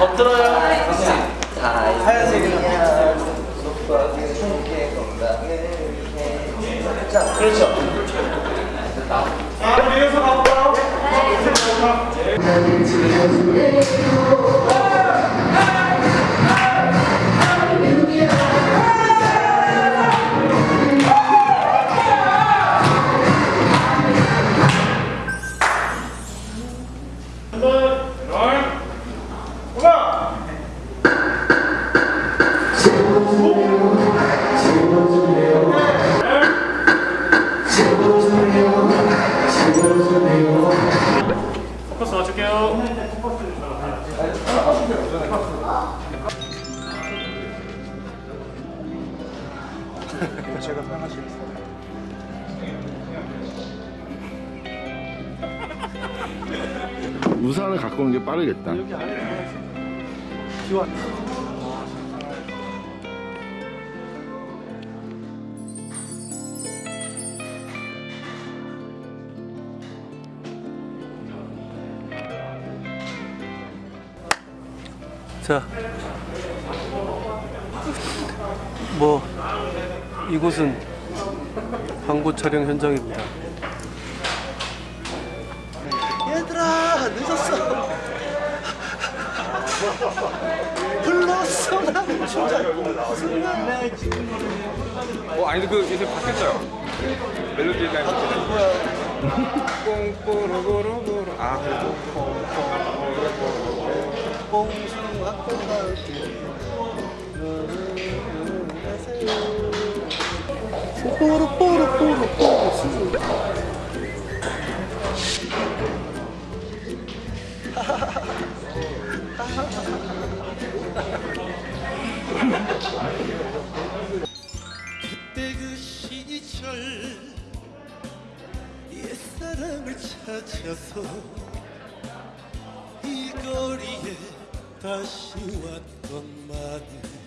엎드려요. 하얀색이야. 자, 그렇죠. 자, 위에서 가볼까요? 포 제가 사용하시겠어요? 우산을 갖고 오는 게 빠르겠다. 자, 뭐 이곳은 광고 촬영 현장입니다. 얘들아 늦었어. 불렀어 나 춤잘 어 아니 그 요새 바뀌었어요 멜로디 라인 뽕뽀로고로고로 아 그래도 봉숭아 꽃갈게 뽀로 뽀로 뽀로 뽀로 그때 그 시절 옛사랑을 찾아서 이 거리에 다시 왔건만 부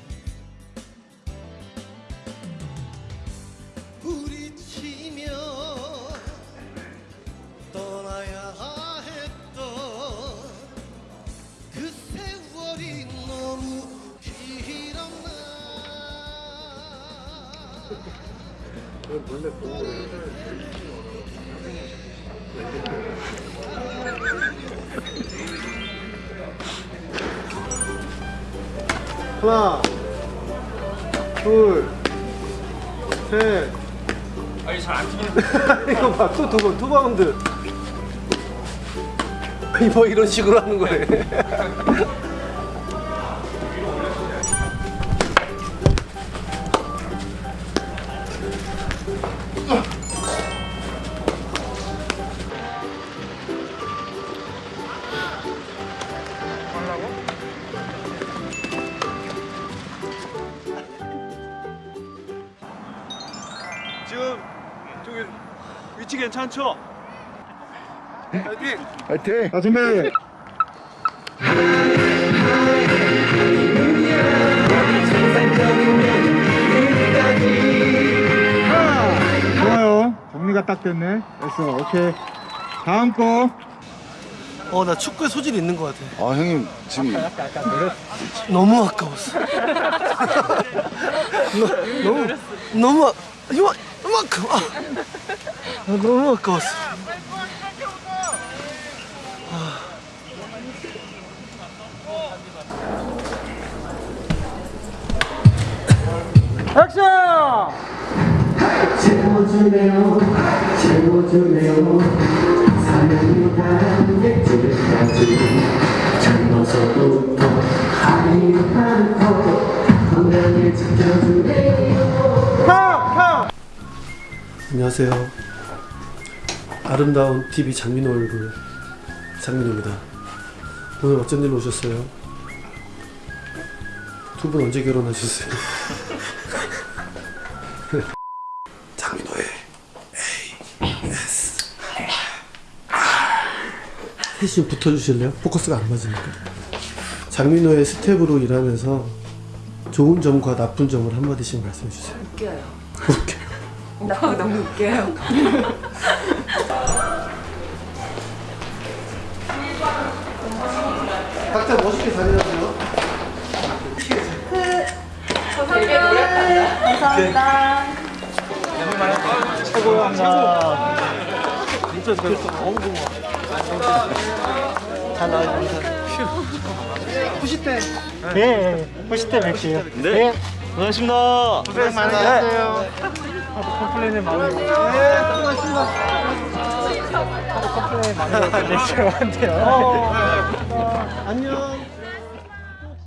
하나 둘셋. 아니 잘안 튀기는 이거 봐또 두 번, 투 바운드. 뭐 이런 식으로 하는 거네 위치 괜찮죠? 파이팅! 화이팅! 자 준비 좋아요. 정리가 딱 됐네. 됐어. 오케이. 다음 거. 어 나 축구에 소질이 있는 것 같아 아 형님 지금 너무 아까웠어 너, 너무 너무 아- 이만 이만큼 아, 아, 너무 아까웠어. 채워주네요 채워주네요 사랑이 젊어서부터 지켜주네요 안녕하세요 아름다운 TV 장민호 얼굴 장민호입니다 오늘 어쩐 일로 오셨어요? 두 분 언제 결혼하셨어요? 장민호의 AS 좀 붙어주실래요? 포커스가 안 맞으니까 장민호의 스탭으로 일하면서 좋은 점과 나쁜 점을 한마디씩 말씀해 주세요 웃겨요. 웃겨요 나 너무 웃겨요. 일단 멋있게 다녀오세요. 네, 보실 때 뵐게요. 네. 고맙습니다. 고생 많으셨어요. complain을 많이. 네, 수고하셨습니다. complain 많이. 네, 저한테요. 안녕.